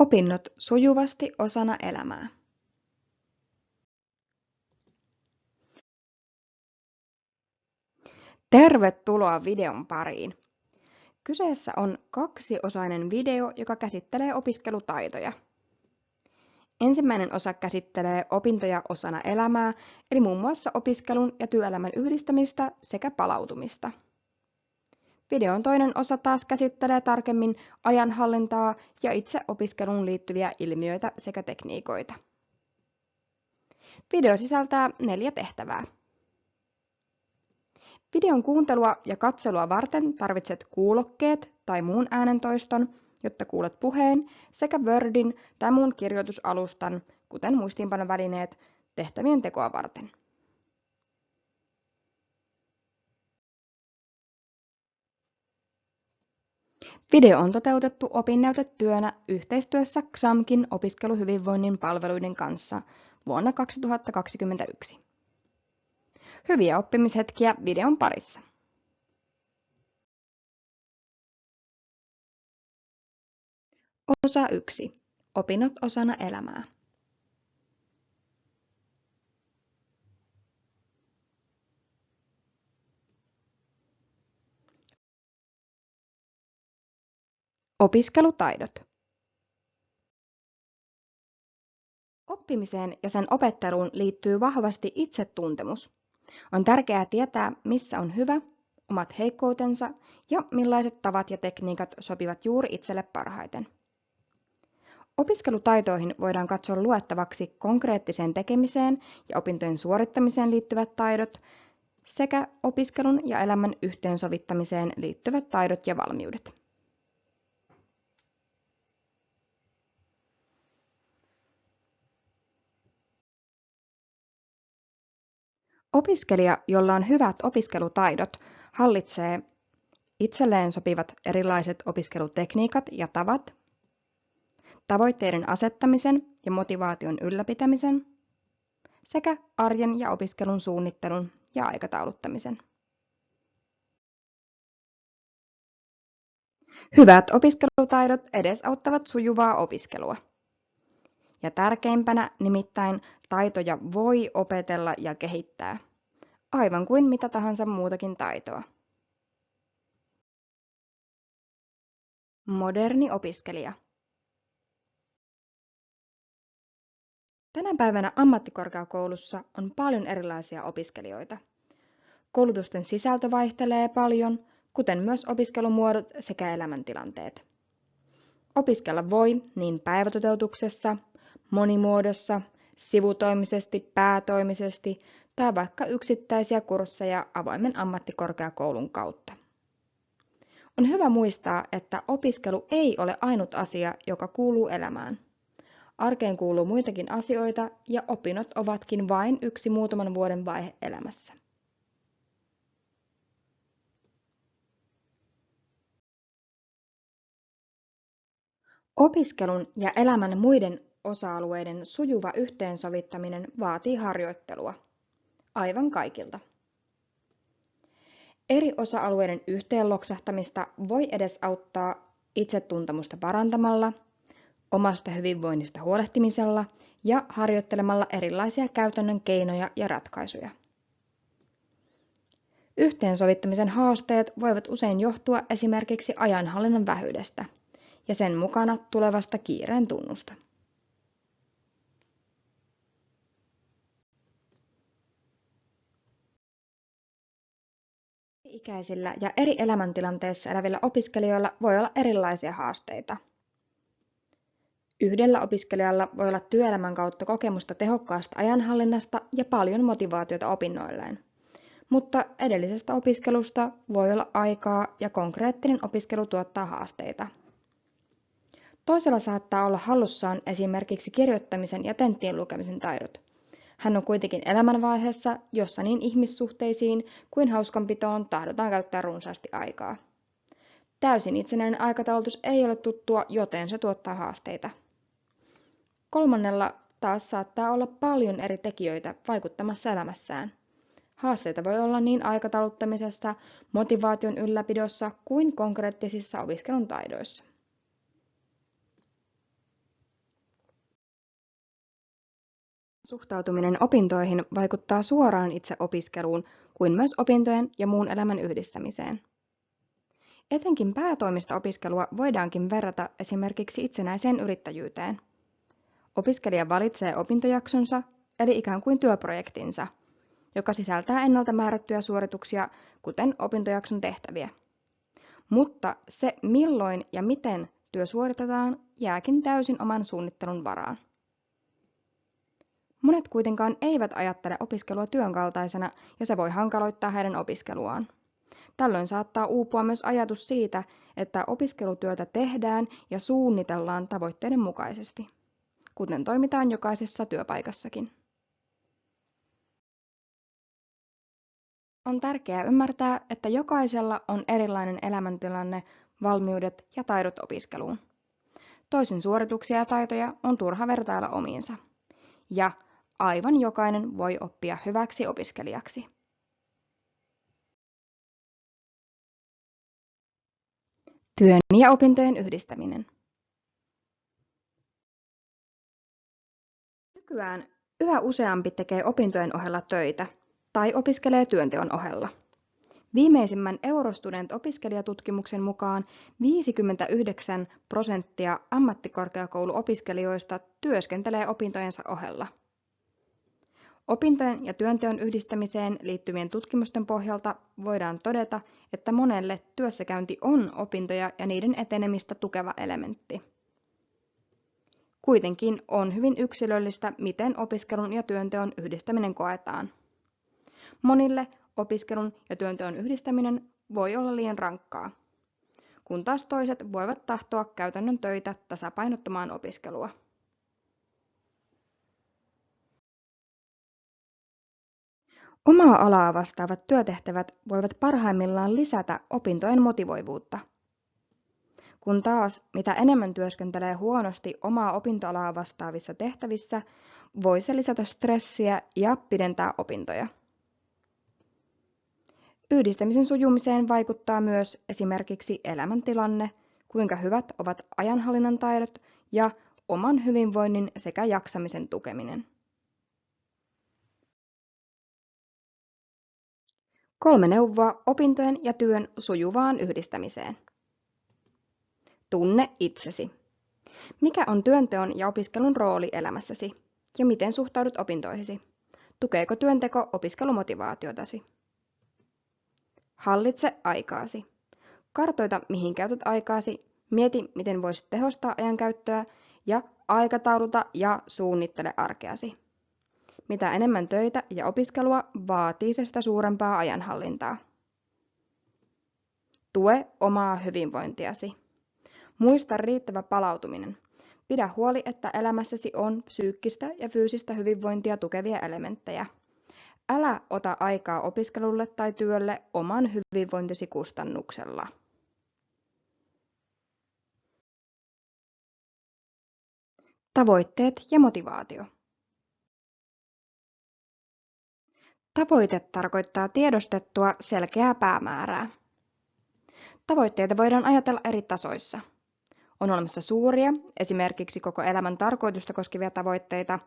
Opinnot sujuvasti osana elämää. Tervetuloa videon pariin! Kyseessä on kaksiosainen video, joka käsittelee opiskelutaitoja. Ensimmäinen osa käsittelee opintoja osana elämää, eli muun muassa opiskelun ja työelämän yhdistämistä sekä palautumista. Videon toinen osa taas käsittelee tarkemmin ajanhallintaa ja itse opiskeluun liittyviä ilmiöitä sekä tekniikoita. Video sisältää neljä tehtävää. Videon kuuntelua ja katselua varten tarvitset kuulokkeet tai muun äänentoiston, jotta kuulet puheen, sekä Wordin tai muun kirjoitusalustan, kuten muistiinpanovälineet, tehtävien tekoa varten. Video on toteutettu opinnäytetyönä yhteistyössä XAMKin opiskeluhyvinvoinnin palveluiden kanssa vuonna 2021. Hyviä oppimishetkiä videon parissa. Osa 1. Opinnot osana elämää. Opiskelutaidot. Oppimiseen ja sen opetteluun liittyy vahvasti itsetuntemus. On tärkeää tietää, missä on hyvä, omat heikkoutensa ja millaiset tavat ja tekniikat sopivat juuri itselle parhaiten. Opiskelutaitoihin voidaan katsoa luettavaksi konkreettiseen tekemiseen ja opintojen suorittamiseen liittyvät taidot sekä opiskelun ja elämän yhteensovittamiseen liittyvät taidot ja valmiudet. Opiskelija, jolla on hyvät opiskelutaidot, hallitsee itselleen sopivat erilaiset opiskelutekniikat ja tavat, tavoitteiden asettamisen ja motivaation ylläpitämisen sekä arjen ja opiskelun suunnittelun ja aikatauluttamisen. Hyvät opiskelutaidot edesauttavat sujuvaa opiskelua. Ja tärkeimpänä nimittäin taitoja voi opetella ja kehittää, aivan kuin mitä tahansa muutakin taitoa. Moderni opiskelija. Tänä päivänä ammattikorkeakoulussa on paljon erilaisia opiskelijoita. Koulutusten sisältö vaihtelee paljon, kuten myös opiskelumuodot sekä elämäntilanteet. Opiskella voi niin päivätoteutuksessa, monimuodossa, sivutoimisesti, päätoimisesti tai vaikka yksittäisiä kursseja avoimen ammattikorkeakoulun kautta. On hyvä muistaa, että opiskelu ei ole ainut asia, joka kuuluu elämään. Arkeen kuuluu muitakin asioita ja opinnot ovatkin vain yksi muutaman vuoden vaihe elämässä. Opiskelun ja elämän muiden osa-alueiden sujuva yhteensovittaminen vaatii harjoittelua. Aivan kaikilta. Eri osa-alueiden yhteenloksahtamista voi edesauttaa itsetuntemusta parantamalla, omasta hyvinvoinnista huolehtimisella ja harjoittelemalla erilaisia käytännön keinoja ja ratkaisuja. Yhteensovittamisen haasteet voivat usein johtua esimerkiksi ajanhallinnan vähyydestä ja sen mukana tulevasta kiireen tunnusta. Eri-ikäisillä ja eri elämäntilanteissa elävillä opiskelijoilla voi olla erilaisia haasteita. Yhdellä opiskelijalla voi olla työelämän kautta kokemusta tehokkaasta ajanhallinnasta ja paljon motivaatiota opinnoilleen. Mutta edellisestä opiskelusta voi olla aikaa ja konkreettinen opiskelu tuottaa haasteita. Toisella saattaa olla hallussaan esimerkiksi kirjoittamisen ja tenttien lukemisen taidot. Hän on kuitenkin elämänvaiheessa, jossa niin ihmissuhteisiin kuin hauskanpitoon tahdotaan käyttää runsaasti aikaa. Täysin itsenäinen aikataulutus ei ole tuttua, joten se tuottaa haasteita. Kolmannella taas saattaa olla paljon eri tekijöitä vaikuttamassa elämässään. Haasteita voi olla niin aikatauluttamisessa, motivaation ylläpidossa kuin konkreettisissa opiskelun taidoissa. Suhtautuminen opintoihin vaikuttaa suoraan itse opiskeluun kuin myös opintojen ja muun elämän yhdistämiseen. Etenkin päätoimista-opiskelua voidaankin verrata esimerkiksi itsenäiseen yrittäjyyteen. Opiskelija valitsee opintojaksonsa, eli ikään kuin työprojektinsa, joka sisältää ennalta määrättyjä suorituksia, kuten opintojakson tehtäviä. Mutta se, milloin ja miten työ suoritetaan, jääkin täysin oman suunnittelun varaan. Monet kuitenkaan eivät ajattele opiskelua työn kaltaisena ja se voi hankaloittaa heidän opiskeluaan. Tällöin saattaa uupua myös ajatus siitä, että opiskelutyötä tehdään ja suunnitellaan tavoitteiden mukaisesti, kuten toimitaan jokaisessa työpaikassakin. On tärkeää ymmärtää, että jokaisella on erilainen elämäntilanne, valmiudet ja taidot opiskeluun. Toisen suorituksia ja taitoja on turha vertailla omiinsa. Ja aivan jokainen voi oppia hyväksi opiskelijaksi. Työn ja opintojen yhdistäminen. Nykyään yhä useampi tekee opintojen ohella töitä tai opiskelee työnteon ohella. Viimeisimmän Eurostudent-opiskelijatutkimuksen mukaan 59 prosenttia ammattikorkeakouluopiskelijoista työskentelee opintojensa ohella. Opintojen ja työnteon yhdistämiseen liittyvien tutkimusten pohjalta voidaan todeta, että monelle työssäkäynti on opintoja ja niiden etenemistä tukeva elementti. Kuitenkin on hyvin yksilöllistä, miten opiskelun ja työnteon yhdistäminen koetaan. Monille opiskelun ja työnteon yhdistäminen voi olla liian rankkaa, kun taas toiset voivat tahtoa käytännön töitä tasapainottamaan opiskelua. Omaa alaa vastaavat työtehtävät voivat parhaimmillaan lisätä opintojen motivoivuutta. Kun taas mitä enemmän työskentelee huonosti omaa opintoalaa vastaavissa tehtävissä, voi se lisätä stressiä ja pidentää opintoja. Yhdistämisen sujumiseen vaikuttaa myös esimerkiksi elämäntilanne, kuinka hyvät ovat ajanhallinnan taidot ja oman hyvinvoinnin sekä jaksamisen tukeminen. Kolme neuvoa opintojen ja työn sujuvaan yhdistämiseen. Tunne itsesi. Mikä on työnteon ja opiskelun rooli elämässäsi? Ja miten suhtaudut opintoihisi? Tukeeko työnteko opiskelumotivaatiotasi? Hallitse aikaasi. Kartoita, mihin käytät aikaasi, mieti, miten voisit tehostaa ajankäyttöä ja aikatauluta ja suunnittele arkeasi. Mitä enemmän töitä ja opiskelua, vaatii se sitä suurempaa ajanhallintaa. Tue omaa hyvinvointiasi. Muista riittävä palautuminen. Pidä huoli, että elämässäsi on psyykkistä ja fyysistä hyvinvointia tukevia elementtejä. Älä ota aikaa opiskelulle tai työlle oman hyvinvointisi kustannuksella. Tavoitteet ja motivaatio. Tavoite tarkoittaa tiedostettua selkeää päämäärää. Tavoitteita voidaan ajatella eri tasoissa. On olemassa suuria, esimerkiksi koko elämän tarkoitusta koskevia tavoitteita,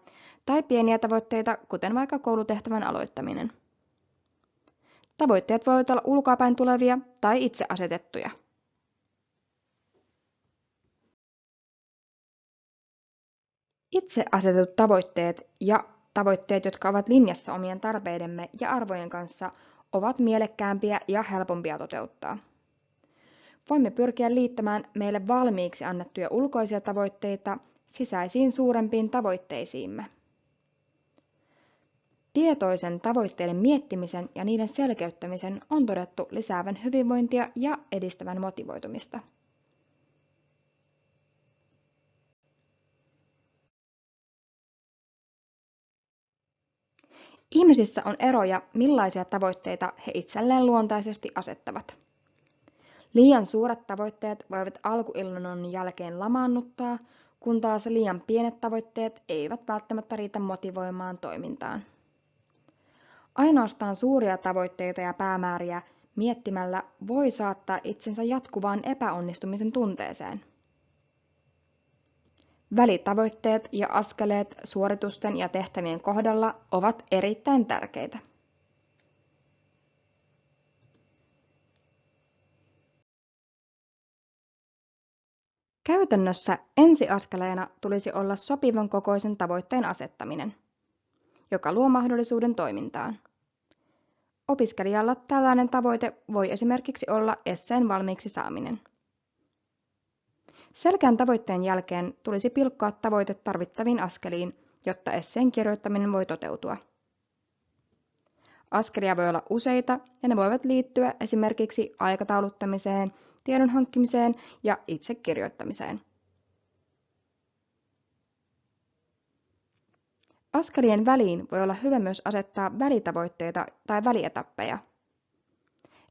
tai pieniä tavoitteita, kuten vaikka koulutehtävän aloittaminen. Tavoitteet voivat olla ulkoapäin tulevia tai itse asetettuja. Itse asetetut tavoitteet ja Tavoitteet, jotka ovat linjassa omien tarpeidemme ja arvojen kanssa, ovat mielekkäämpiä ja helpompia toteuttaa. Voimme pyrkiä liittämään meille valmiiksi annettuja ulkoisia tavoitteita sisäisiin suurempiin tavoitteisiimme. Tietoisen tavoitteiden miettimisen ja niiden selkeyttämisen on todettu lisäävän hyvinvointia ja edistävän motivoitumista. Ihmisissä on eroja, millaisia tavoitteita he itselleen luontaisesti asettavat. Liian suuret tavoitteet voivat alkuillannon jälkeen lamaannuttaa, kun taas liian pienet tavoitteet eivät välttämättä riitä motivoimaan toimintaan. Ainoastaan suuria tavoitteita ja päämääriä miettimällä voi saattaa itsensä jatkuvaan epäonnistumisen tunteeseen. Välitavoitteet ja askeleet suoritusten ja tehtävien kohdalla ovat erittäin tärkeitä. Käytännössä ensiaskeleena tulisi olla sopivan kokoisen tavoitteen asettaminen, joka luo mahdollisuuden toimintaan. Opiskelijalla tällainen tavoite voi esimerkiksi olla esseen valmiiksi saaminen. Selkeän tavoitteen jälkeen tulisi pilkkoa tavoite tarvittaviin askeliin, jotta esseen kirjoittaminen voi toteutua. Askelia voi olla useita ja ne voivat liittyä esimerkiksi aikatauluttamiseen, tiedon hankkimiseen ja itse kirjoittamiseen. Askelien väliin voi olla hyvä myös asettaa välitavoitteita tai välietappeja.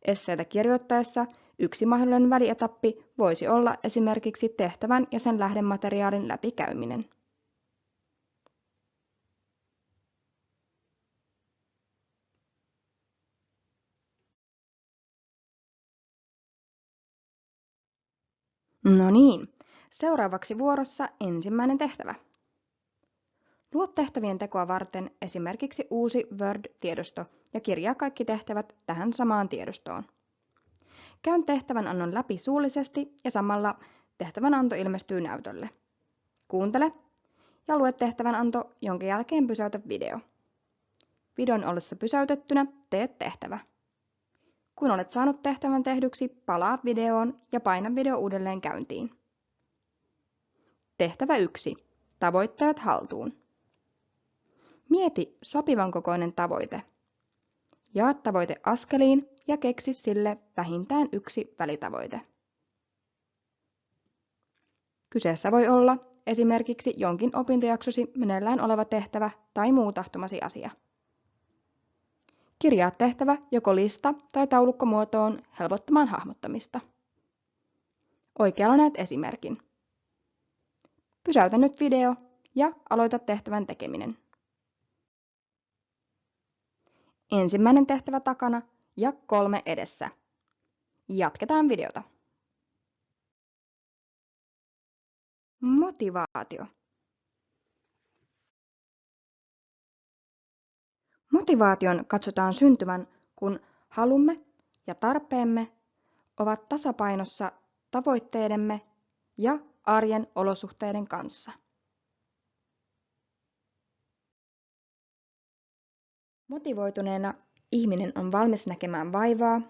Esseitä kirjoittaessa yksi mahdollinen välietappi voisi olla esimerkiksi tehtävän ja sen lähdemateriaalin läpikäyminen. No niin, seuraavaksi vuorossa ensimmäinen tehtävä. Luo tehtävien tekoa varten esimerkiksi uusi Word-tiedosto ja kirjaa kaikki tehtävät tähän samaan tiedostoon. Käyn tehtävän annon läpi suullisesti ja samalla tehtävän anto ilmestyy näytölle. Kuuntele ja lue tehtävän anto, jonka jälkeen pysäytä video. Videon ollessa pysäytettynä teet tehtävä. Kun olet saanut tehtävän tehdyksi, palaa videoon ja paina video uudelleen käyntiin. Tehtävä 1. Tavoitteet haltuun. Mieti sopivan kokoinen tavoite. Jaa tavoite askeliin ja keksi sille vähintään yksi välitavoite. Kyseessä voi olla esimerkiksi jonkin opintojaksosi meneillään oleva tehtävä tai muu tahtomasi asia. Kirjaa tehtävä joko lista- tai taulukkomuotoon helpottamaan hahmottamista. Oikealla näet esimerkin. Pysäytä nyt video ja aloita tehtävän tekeminen. Ensimmäinen tehtävä takana ja kolme edessä. Jatketaan videota. Motivaatio. Motivaation katsotaan syntyvän, kun halumme ja tarpeemme ovat tasapainossa tavoitteidemme ja arjen olosuhteiden kanssa. Motivoituneena ihminen on valmis näkemään vaivaa,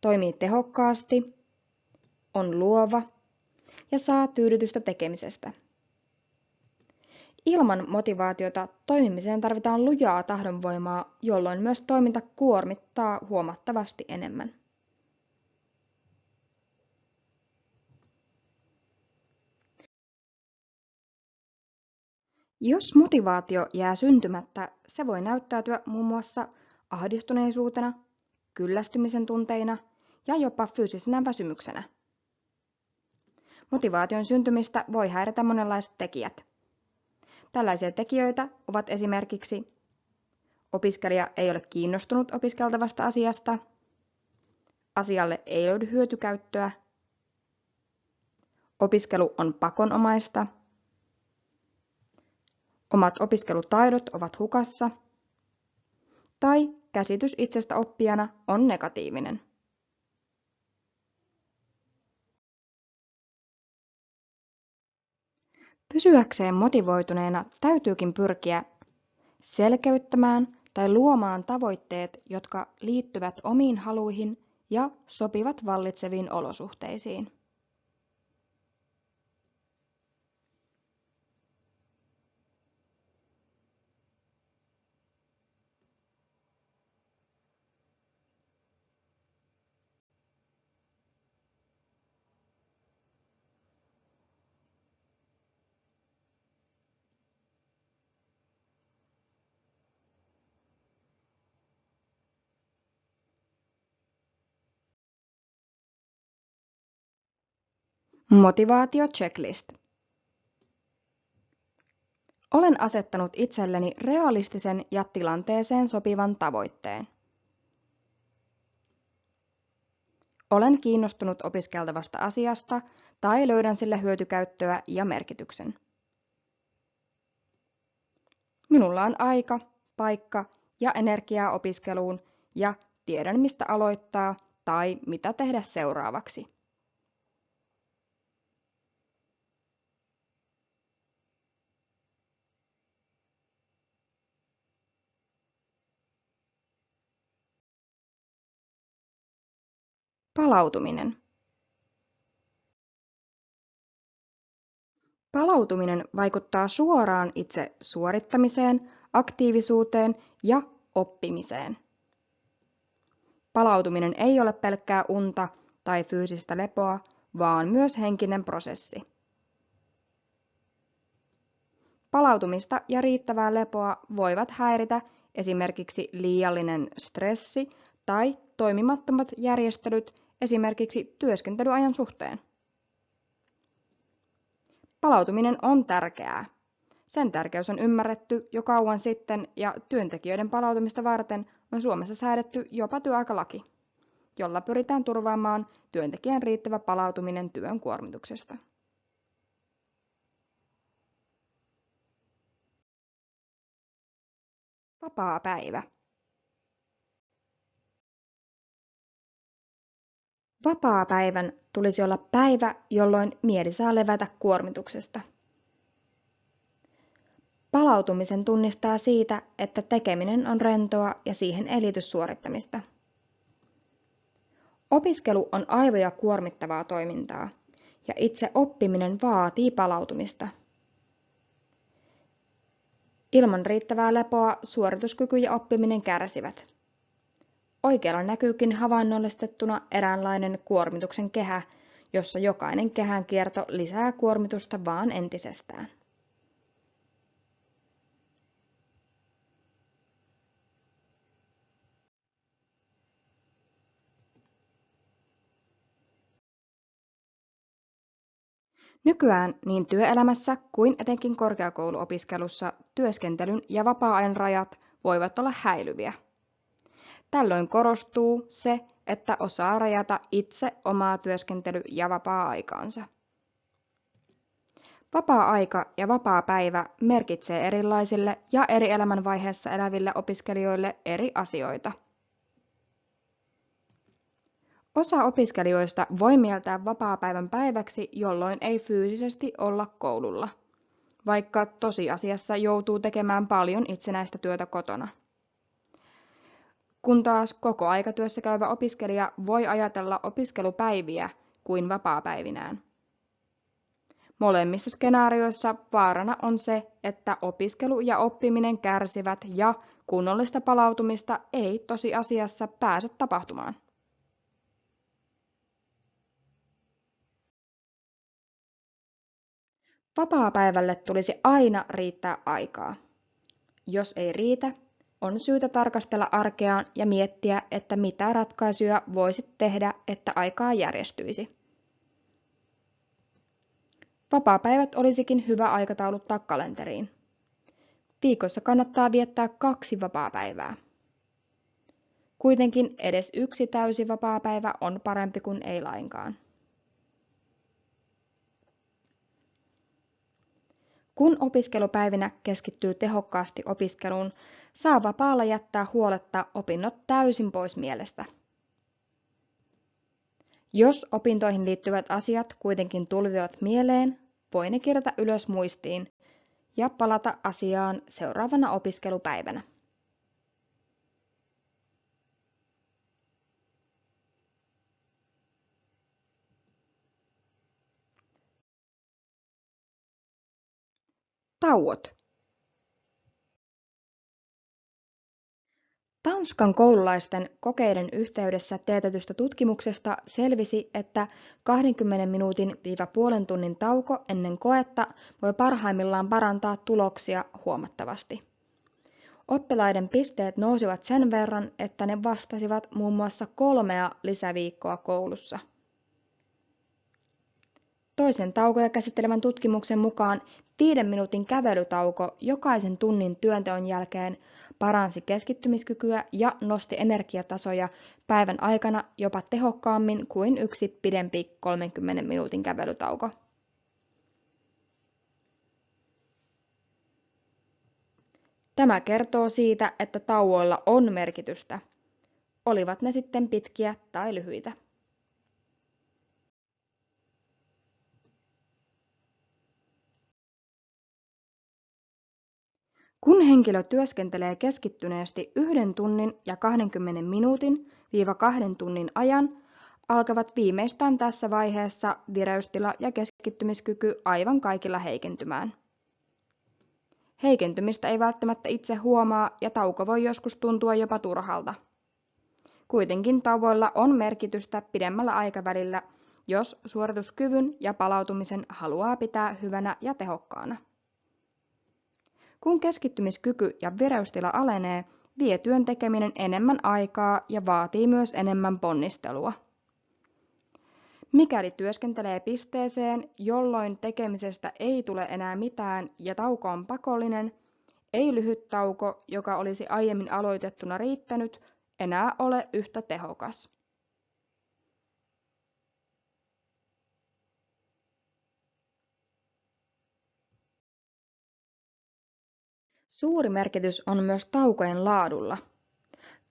toimii tehokkaasti, on luova ja saa tyydytystä tekemisestä. Ilman motivaatiota toimimiseen tarvitaan lujaa tahdonvoimaa, jolloin myös toiminta kuormittaa huomattavasti enemmän. Jos motivaatio jää syntymättä, se voi näyttäytyä muun muassa ahdistuneisuutena, kyllästymisen tunteina ja jopa fyysisenä väsymyksenä. Motivaation syntymistä voi häiritä monenlaiset tekijät. Tällaisia tekijöitä ovat esimerkiksi opiskelija ei ole kiinnostunut opiskeltavasta asiasta, asialle ei löydy hyötykäyttöä, opiskelu on pakonomaista, omat opiskelutaidot ovat hukassa tai käsitys itsestä oppijana on negatiivinen. Pysyäkseen motivoituneena täytyykin pyrkiä selkeyttämään tai luomaan tavoitteet, jotka liittyvät omiin haluihin ja sopivat vallitseviin olosuhteisiin. Motivaatio checklist. Olen asettanut itselleni realistisen ja tilanteeseen sopivan tavoitteen. Olen kiinnostunut opiskeltavasta asiasta tai löydän sille hyötykäyttöä ja merkityksen. Minulla on aika, paikka ja energiaa opiskeluun ja tiedän mistä aloittaa tai mitä tehdä seuraavaksi. Palautuminen. Palautuminen vaikuttaa suoraan itse suorittamiseen, aktiivisuuteen ja oppimiseen. Palautuminen ei ole pelkkää unta tai fyysistä lepoa, vaan myös henkinen prosessi. Palautumista ja riittävää lepoa voivat häiritä esimerkiksi liiallinen stressi tai toimimattomat järjestelyt esimerkiksi työskentelyajan suhteen. Palautuminen on tärkeää. Sen tärkeys on ymmärretty jo kauan sitten ja työntekijöiden palautumista varten on Suomessa säädetty jopa työaikalaki, jolla pyritään turvaamaan työntekijän riittävä palautuminen työn kuormituksesta. Vapaa päivä. Vapaa-päivän tulisi olla päivä, jolloin mieli saa levätä kuormituksesta. Palautumisen tunnistaa siitä, että tekeminen on rentoa ja siihen liity suorittamista. Opiskelu on aivoja kuormittavaa toimintaa, ja itse oppiminen vaatii palautumista. Ilman riittävää lepoa suorituskyky ja oppiminen kärsivät. Oikealla näkyykin havainnollistettuna eräänlainen kuormituksen kehä, jossa jokainen kehän kierto lisää kuormitusta vaan entisestään. Nykyään niin työelämässä kuin etenkin korkeakouluopiskelussa työskentelyn ja vapaa-ajan rajat voivat olla häilyviä. Tällöin korostuu se, että osaa rajata itse omaa työskentely- ja vapaa-aikaansa. Vapaa-aika ja vapaa-päivä merkitsee erilaisille ja eri elämänvaiheessa eläville opiskelijoille eri asioita. Osa opiskelijoista voi mieltää vapaa-päivän päiväksi, jolloin ei fyysisesti olla koululla, vaikka tosiasiassa joutuu tekemään paljon itsenäistä työtä kotona kun taas kokoaikatyössä käyvä opiskelija voi ajatella opiskelupäiviä kuin vapaapäivinään. Molemmissa skenaarioissa vaarana on se, että opiskelu ja oppiminen kärsivät ja kunnollista palautumista ei tosiasiassa pääse tapahtumaan. Vapaapäivälle tulisi aina riittää aikaa. Jos ei riitä, on syytä tarkastella arkeaan ja miettiä, että mitä ratkaisuja voisit tehdä, että aikaa järjestyisi. Vapaapäivät olisikin hyvä aikatauluttaa kalenteriin. Viikossa kannattaa viettää kaksi vapaapäivää. Kuitenkin edes yksi täysi vapaapäivä on parempi kuin ei lainkaan. Kun opiskelupäivinä keskittyy tehokkaasti opiskeluun, saa vapaalla jättää huoletta opinnot täysin pois mielestä. Jos opintoihin liittyvät asiat kuitenkin tulvivat mieleen, voi ne kirjata ylös muistiin ja palata asiaan seuraavana opiskelupäivänä. Tauot. Tanskan koululaisten kokeiden yhteydessä teetetystä tutkimuksesta selvisi, että 20 minuutin viiva puolen tunnin tauko ennen koetta voi parhaimmillaan parantaa tuloksia huomattavasti. Oppilaiden pisteet nousivat sen verran, että ne vastasivat muun muassa kolmea lisäviikkoa koulussa. Toisen taukoja käsittelevän tutkimuksen mukaan viiden minuutin kävelytauko jokaisen tunnin työnteon jälkeen paransi keskittymiskykyä ja nosti energiatasoja päivän aikana jopa tehokkaammin kuin yksi pidempi 30 minuutin kävelytauko. Tämä kertoo siitä, että tauoilla on merkitystä, olivat ne sitten pitkiä tai lyhyitä. Kun henkilö työskentelee keskittyneesti yhden tunnin ja 20 minuutin viiva kahden tunnin ajan, alkavat viimeistään tässä vaiheessa vireystila ja keskittymiskyky aivan kaikilla heikentymään. Heikentymistä ei välttämättä itse huomaa ja tauko voi joskus tuntua jopa turhalta. Kuitenkin tauoilla on merkitystä pidemmällä aikavälillä, jos suorituskyvyn ja palautumisen haluaa pitää hyvänä ja tehokkaana. Kun keskittymiskyky ja vireystila alenee, vie työn tekeminen enemmän aikaa ja vaatii myös enemmän ponnistelua. Mikäli työskentelee pisteeseen, jolloin tekemisestä ei tule enää mitään ja tauko on pakollinen, ei lyhyt tauko, joka olisi aiemmin aloitettuna riittänyt, enää ole yhtä tehokas. Suuri merkitys on myös taukojen laadulla.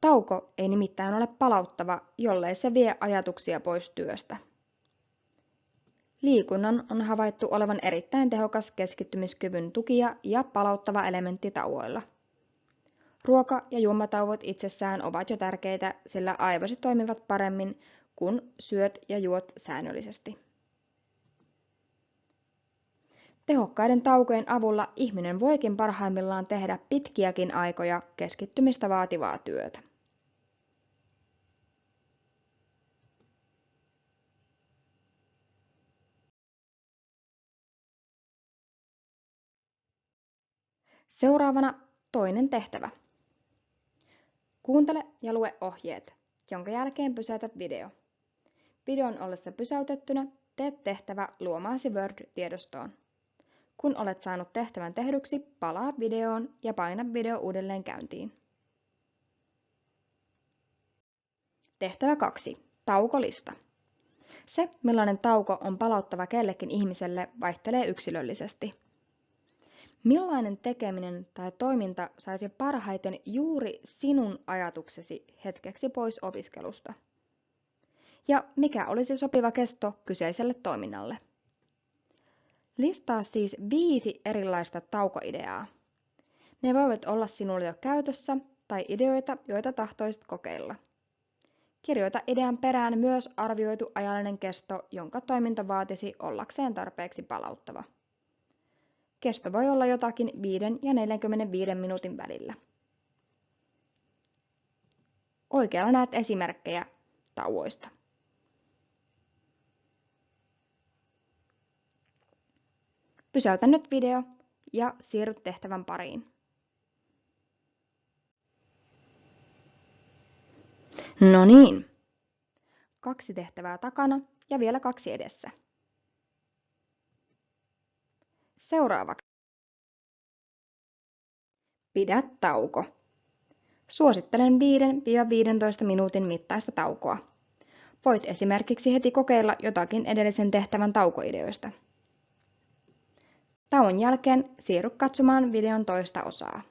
Tauko ei nimittäin ole palauttava, jollei se vie ajatuksia pois työstä. Liikunnan on havaittu olevan erittäin tehokas keskittymiskyvyn tukija ja palauttava elementti tauoilla. Ruoka- ja juomatauot itsessään ovat jo tärkeitä, sillä aivosi toimivat paremmin, kun syöt ja juot säännöllisesti. Tehokkaiden taukojen avulla ihminen voikin parhaimmillaan tehdä pitkiäkin aikoja keskittymistä vaativaa työtä. Seuraavana toinen tehtävä. Kuuntele ja lue ohjeet, jonka jälkeen pysäytä video. Videon ollessa pysäytettynä teet tehtävä luomaasi Word-tiedostoon. Kun olet saanut tehtävän tehdyksi, palaa videoon ja paina video uudelleen käyntiin. Tehtävä 2. Taukolista. Se, millainen tauko on palauttava kellekin ihmiselle, vaihtelee yksilöllisesti. Millainen tekeminen tai toiminta saisi parhaiten juuri sinun ajatuksesi hetkeksi pois opiskelusta? Ja mikä olisi sopiva kesto kyseiselle toiminnalle? Listaa siis viisi erilaista taukoideaa. Ne voivat olla sinulle jo käytössä tai ideoita, joita tahtoisit kokeilla. Kirjoita idean perään myös arvioitu ajallinen kesto, jonka toiminta vaatisi ollakseen tarpeeksi palauttava. Kesto voi olla jotakin 5 ja 45 minuutin välillä. Oikealla näet esimerkkejä tauoista. Pysäytä nyt video ja siirry tehtävän pariin. No niin. Kaksi tehtävää takana ja vielä kaksi edessä. Seuraavaksi. Pidä tauko. Suosittelen 5-15 minuutin mittaista taukoa. Voit esimerkiksi heti kokeilla jotakin edellisen tehtävän taukoideoista. Tauon jälkeen siirry katsomaan videon toista osaa.